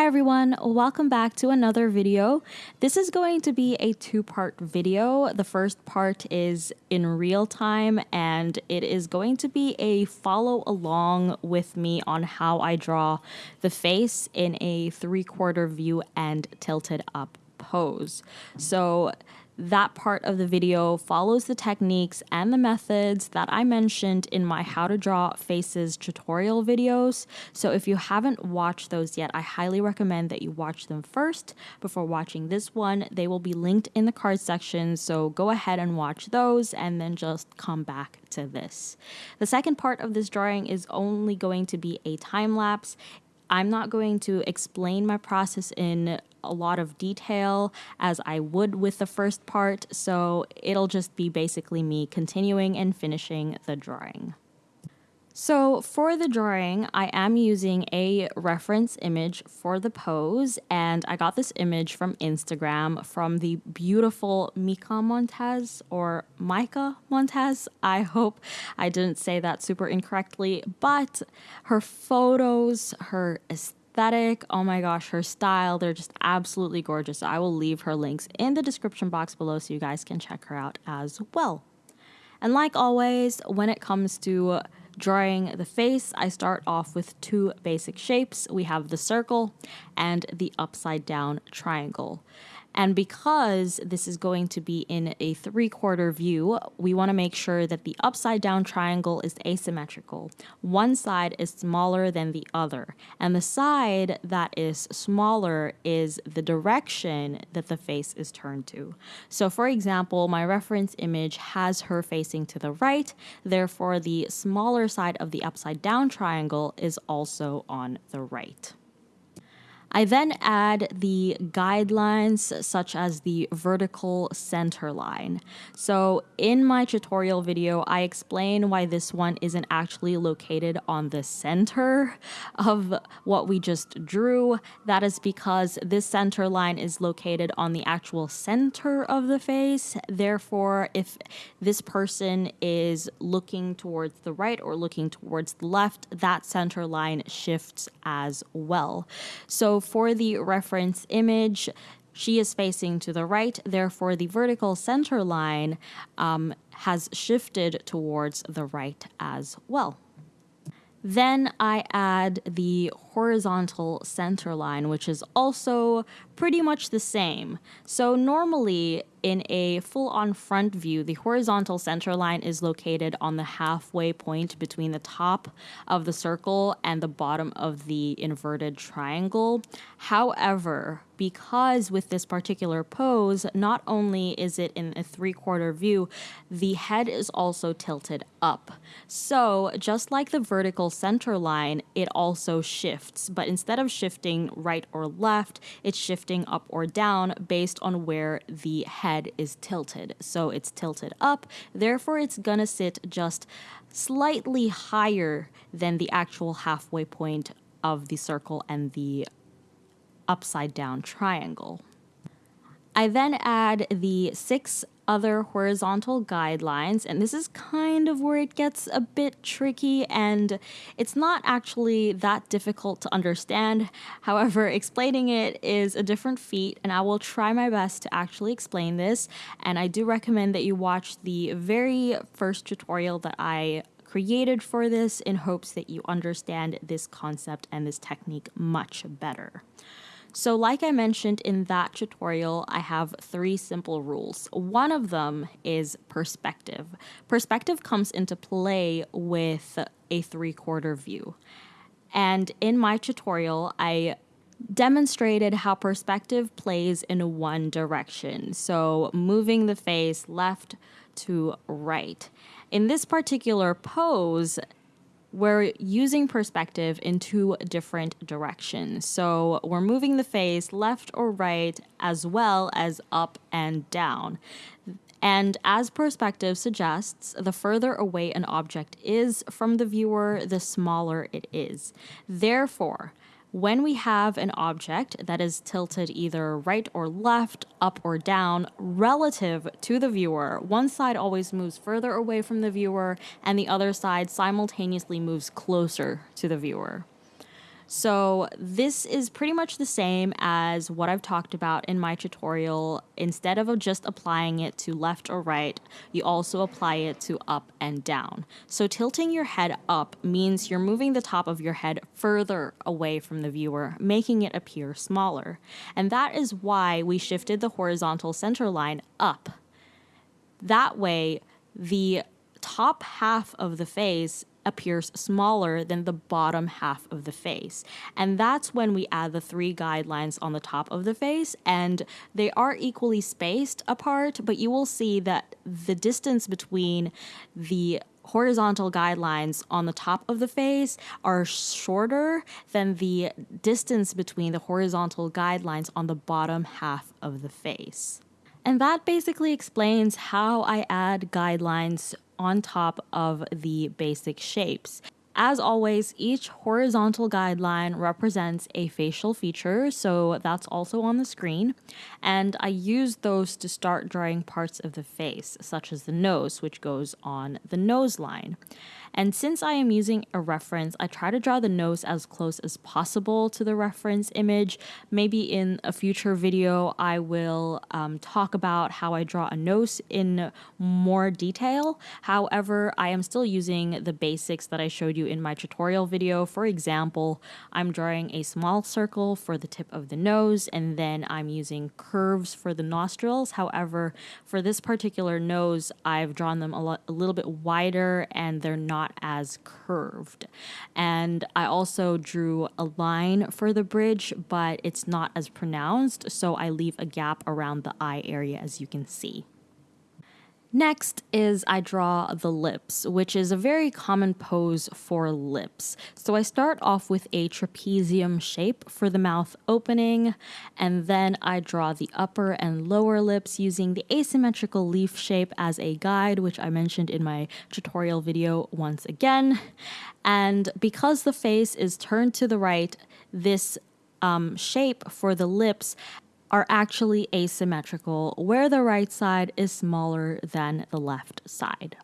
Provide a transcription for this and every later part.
Hi everyone, welcome back to another video. This is going to be a two-part video. The first part is in real time and it is going to be a follow along with me on how I draw the face in a three-quarter view and tilted up pose. So that part of the video follows the techniques and the methods that I mentioned in my how to draw faces tutorial videos. So if you haven't watched those yet, I highly recommend that you watch them first before watching this one. They will be linked in the card section, so go ahead and watch those and then just come back to this. The second part of this drawing is only going to be a time lapse. I'm not going to explain my process in a lot of detail as I would with the first part, so it'll just be basically me continuing and finishing the drawing. So for the drawing, I am using a reference image for the pose, and I got this image from Instagram from the beautiful Mika Montez or Micah Montez. I hope I didn't say that super incorrectly, but her photos, her aesthetic, oh my gosh, her style, they're just absolutely gorgeous. I will leave her links in the description box below so you guys can check her out as well. And like always, when it comes to Drawing the face, I start off with two basic shapes. We have the circle and the upside down triangle. And because this is going to be in a three quarter view, we want to make sure that the upside down triangle is asymmetrical. One side is smaller than the other, and the side that is smaller is the direction that the face is turned to. So, for example, my reference image has her facing to the right, therefore, the smaller side of the upside down triangle is also on the right. I then add the guidelines such as the vertical center line. So in my tutorial video, I explain why this one isn't actually located on the center of what we just drew. That is because this center line is located on the actual center of the face. Therefore, if this person is looking towards the right or looking towards the left, that center line shifts as well. So for the reference image, she is facing to the right, therefore the vertical center line um, has shifted towards the right as well. Then I add the horizontal center line, which is also pretty much the same. So normally in a full-on front view, the horizontal center line is located on the halfway point between the top of the circle and the bottom of the inverted triangle. However, because with this particular pose, not only is it in a three-quarter view, the head is also tilted up. So just like the vertical center line, it also shifts, but instead of shifting right or left, it's shifting up or down based on where the head head is tilted. So it's tilted up, therefore it's gonna sit just slightly higher than the actual halfway point of the circle and the upside down triangle. I then add the six other horizontal guidelines, and this is kind of where it gets a bit tricky and it's not actually that difficult to understand. However, explaining it is a different feat, and I will try my best to actually explain this. And I do recommend that you watch the very first tutorial that I created for this in hopes that you understand this concept and this technique much better. So like I mentioned in that tutorial, I have three simple rules. One of them is perspective. Perspective comes into play with a three-quarter view. And in my tutorial, I demonstrated how perspective plays in one direction. So moving the face left to right. In this particular pose, we're using perspective in two different directions. So we're moving the face left or right as well as up and down. And as perspective suggests, the further away an object is from the viewer, the smaller it is. Therefore, when we have an object that is tilted either right or left, up or down, relative to the viewer, one side always moves further away from the viewer and the other side simultaneously moves closer to the viewer. So this is pretty much the same as what I've talked about in my tutorial. Instead of just applying it to left or right, you also apply it to up and down. So tilting your head up means you're moving the top of your head further away from the viewer, making it appear smaller. And that is why we shifted the horizontal center line up. That way, the top half of the face appears smaller than the bottom half of the face. And that's when we add the three guidelines on the top of the face, and they are equally spaced apart, but you will see that the distance between the horizontal guidelines on the top of the face are shorter than the distance between the horizontal guidelines on the bottom half of the face. And that basically explains how I add guidelines on top of the basic shapes. As always, each horizontal guideline represents a facial feature, so that's also on the screen. And I use those to start drawing parts of the face, such as the nose, which goes on the nose line. And since I am using a reference, I try to draw the nose as close as possible to the reference image. Maybe in a future video, I will um, talk about how I draw a nose in more detail. However, I am still using the basics that I showed you in my tutorial video. For example, I'm drawing a small circle for the tip of the nose, and then I'm using curves for the nostrils. However, for this particular nose, I've drawn them a, a little bit wider and they're not not as curved. And I also drew a line for the bridge, but it's not as pronounced, so I leave a gap around the eye area as you can see. Next is I draw the lips, which is a very common pose for lips. So I start off with a trapezium shape for the mouth opening, and then I draw the upper and lower lips using the asymmetrical leaf shape as a guide, which I mentioned in my tutorial video once again. And because the face is turned to the right, this um, shape for the lips are actually asymmetrical, where the right side is smaller than the left side.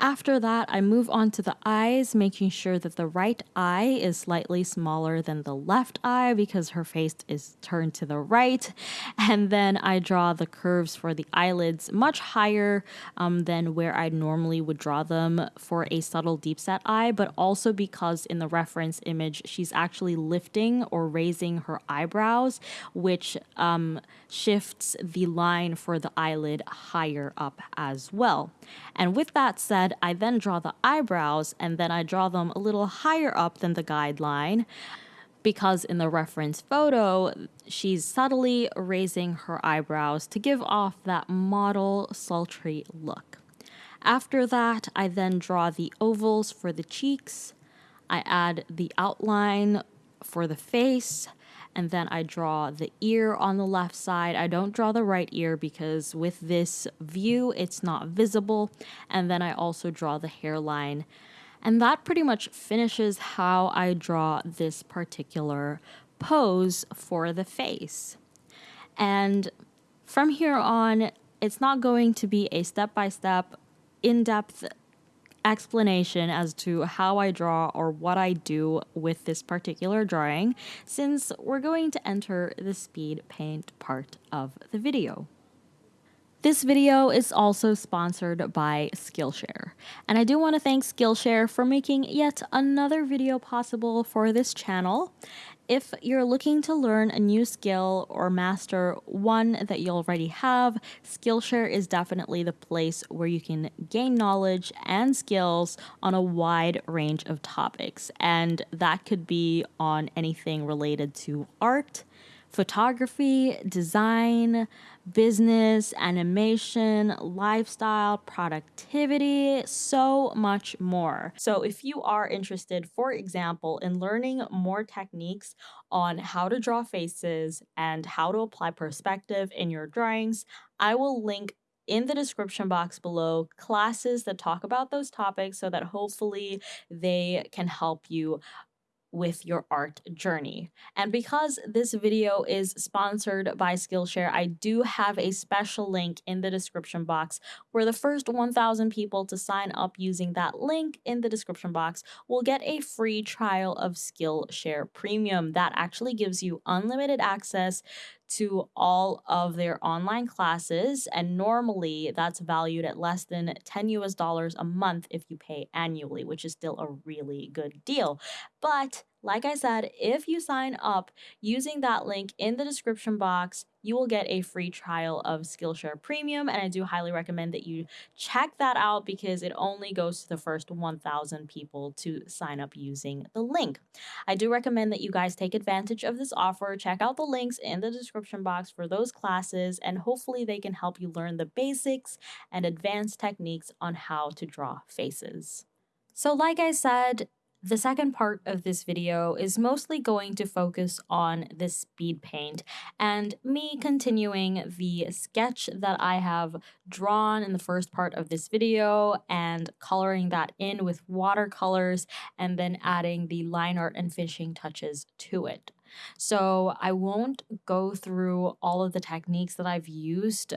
After that, I move on to the eyes, making sure that the right eye is slightly smaller than the left eye because her face is turned to the right. And then I draw the curves for the eyelids much higher um, than where I normally would draw them for a subtle deep set eye, but also because in the reference image, she's actually lifting or raising her eyebrows, which um, shifts the line for the eyelid higher up as well. And with that said, I then draw the eyebrows and then I draw them a little higher up than the guideline because in the reference photo, she's subtly raising her eyebrows to give off that model sultry look. After that, I then draw the ovals for the cheeks. I add the outline for the face and then I draw the ear on the left side. I don't draw the right ear because with this view, it's not visible. And then I also draw the hairline. And that pretty much finishes how I draw this particular pose for the face. And from here on, it's not going to be a step by step, in depth explanation as to how I draw or what I do with this particular drawing since we're going to enter the speed paint part of the video. This video is also sponsored by Skillshare, and I do want to thank Skillshare for making yet another video possible for this channel. If you're looking to learn a new skill or master one that you already have, Skillshare is definitely the place where you can gain knowledge and skills on a wide range of topics. And that could be on anything related to art, photography, design, business, animation, lifestyle, productivity, so much more. So, if you are interested, for example, in learning more techniques on how to draw faces and how to apply perspective in your drawings, I will link in the description box below classes that talk about those topics so that hopefully they can help you with your art journey. And because this video is sponsored by Skillshare, I do have a special link in the description box where the first 1,000 people to sign up using that link in the description box will get a free trial of Skillshare Premium. That actually gives you unlimited access to all of their online classes. And normally that's valued at less than 10 US dollars a month if you pay annually, which is still a really good deal. But like I said, if you sign up using that link in the description box, you will get a free trial of Skillshare Premium. And I do highly recommend that you check that out because it only goes to the first 1,000 people to sign up using the link. I do recommend that you guys take advantage of this offer. Check out the links in the description box for those classes, and hopefully, they can help you learn the basics and advanced techniques on how to draw faces. So, like I said, the second part of this video is mostly going to focus on the speed paint and me continuing the sketch that I have drawn in the first part of this video and coloring that in with watercolors and then adding the line art and finishing touches to it. So I won't go through all of the techniques that I've used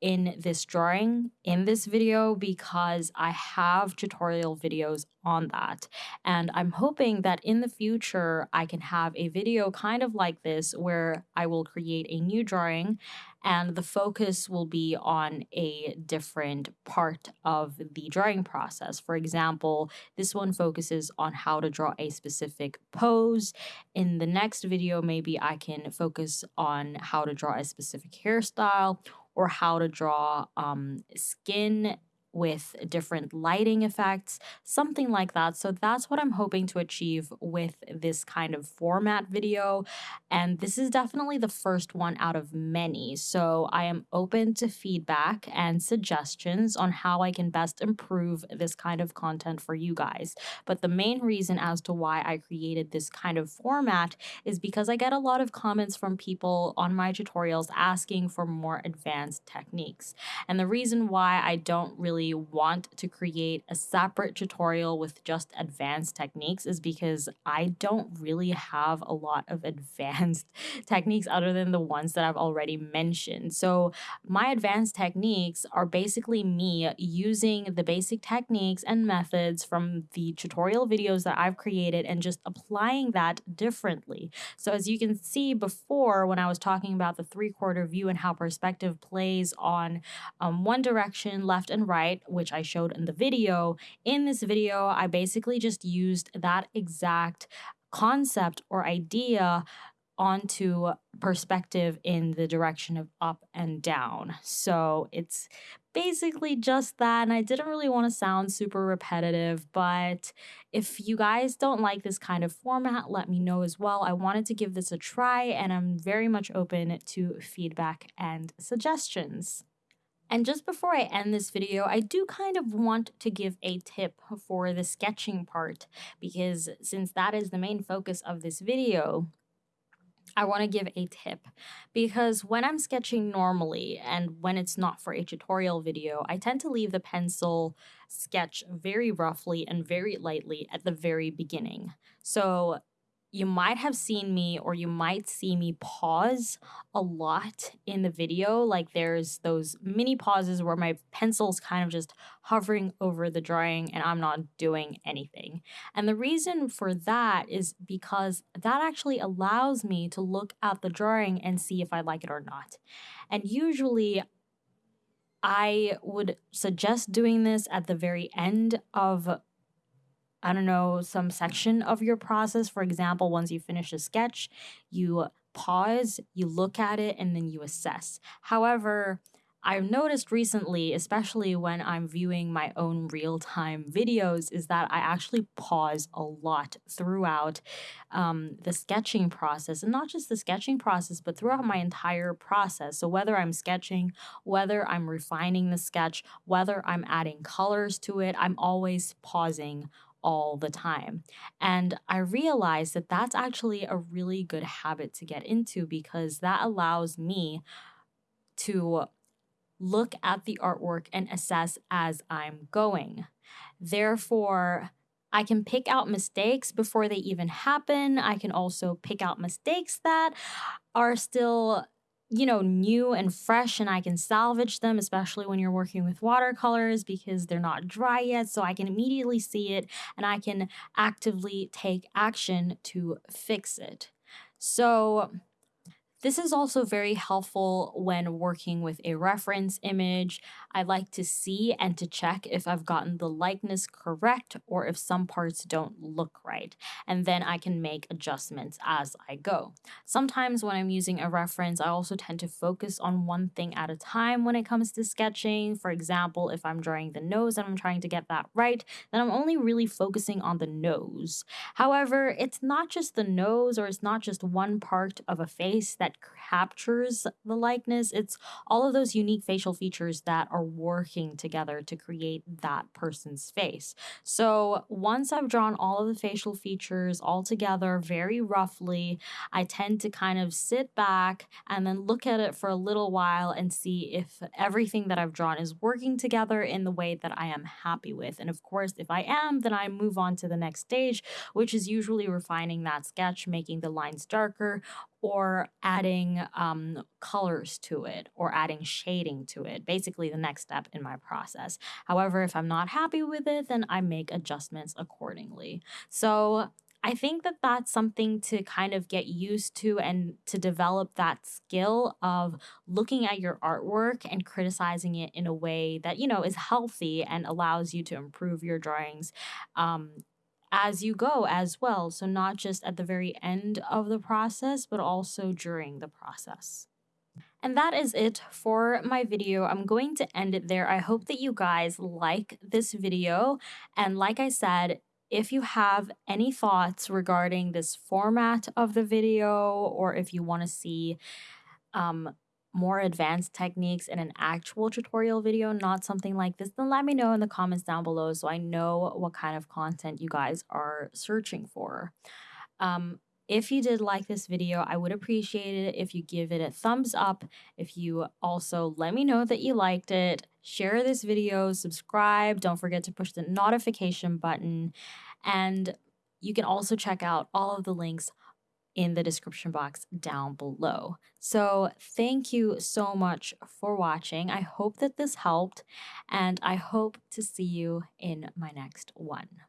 in this drawing in this video because I have tutorial videos on that. And I'm hoping that in the future I can have a video kind of like this where I will create a new drawing and the focus will be on a different part of the drawing process. For example, this one focuses on how to draw a specific pose. In the next video, maybe I can focus on how to draw a specific hairstyle or how to draw um, skin with different lighting effects, something like that. So that's what I'm hoping to achieve with this kind of format video. And this is definitely the first one out of many. So I am open to feedback and suggestions on how I can best improve this kind of content for you guys. But the main reason as to why I created this kind of format is because I get a lot of comments from people on my tutorials asking for more advanced techniques. And the reason why I don't really really want to create a separate tutorial with just advanced techniques is because I don't really have a lot of advanced techniques other than the ones that I've already mentioned. So my advanced techniques are basically me using the basic techniques and methods from the tutorial videos that I've created and just applying that differently. So as you can see before when I was talking about the three quarter view and how perspective plays on um, one direction, left and right, right, which I showed in the video. In this video, I basically just used that exact concept or idea onto perspective in the direction of up and down. So it's basically just that. And I didn't really want to sound super repetitive, but if you guys don't like this kind of format, let me know as well. I wanted to give this a try and I'm very much open to feedback and suggestions. And just before I end this video, I do kind of want to give a tip for the sketching part because since that is the main focus of this video, I want to give a tip because when I'm sketching normally and when it's not for a tutorial video, I tend to leave the pencil sketch very roughly and very lightly at the very beginning. So you might have seen me or you might see me pause a lot in the video. Like there's those mini pauses where my pencil's kind of just hovering over the drawing and I'm not doing anything. And the reason for that is because that actually allows me to look at the drawing and see if I like it or not. And usually I would suggest doing this at the very end of I don't know, some section of your process. For example, once you finish a sketch, you pause, you look at it, and then you assess. However, I've noticed recently, especially when I'm viewing my own real time videos, is that I actually pause a lot throughout um, the sketching process. And not just the sketching process, but throughout my entire process. So, whether I'm sketching, whether I'm refining the sketch, whether I'm adding colors to it, I'm always pausing all the time. And I realized that that's actually a really good habit to get into because that allows me to look at the artwork and assess as I'm going. Therefore, I can pick out mistakes before they even happen. I can also pick out mistakes that are still you know, new and fresh, and I can salvage them, especially when you're working with watercolors because they're not dry yet. So I can immediately see it and I can actively take action to fix it. So, this is also very helpful when working with a reference image. I like to see and to check if I've gotten the likeness correct or if some parts don't look right, and then I can make adjustments as I go. Sometimes when I'm using a reference, I also tend to focus on one thing at a time when it comes to sketching. For example, if I'm drawing the nose and I'm trying to get that right, then I'm only really focusing on the nose. However, it's not just the nose or it's not just one part of a face that that captures the likeness. It's all of those unique facial features that are working together to create that person's face. So once I've drawn all of the facial features all together very roughly, I tend to kind of sit back and then look at it for a little while and see if everything that I've drawn is working together in the way that I am happy with. And of course, if I am, then I move on to the next stage, which is usually refining that sketch, making the lines darker, or adding um, colors to it or adding shading to it. Basically, the next step in my process. However, if I'm not happy with it, then I make adjustments accordingly. So, I think that that's something to kind of get used to and to develop that skill of looking at your artwork and criticizing it in a way that, you know, is healthy and allows you to improve your drawings um, as you go as well. So, not just at the very end of the process, but also during the process. And that is it for my video. I'm going to end it there. I hope that you guys like this video. And like I said, if you have any thoughts regarding this format of the video, or if you want to see um, more advanced techniques in an actual tutorial video, not something like this, then let me know in the comments down below so I know what kind of content you guys are searching for. Um, if you did like this video, I would appreciate it if you give it a thumbs up. If you also let me know that you liked it, share this video, subscribe, don't forget to push the notification button, and you can also check out all of the links in the description box down below. So thank you so much for watching. I hope that this helped and I hope to see you in my next one.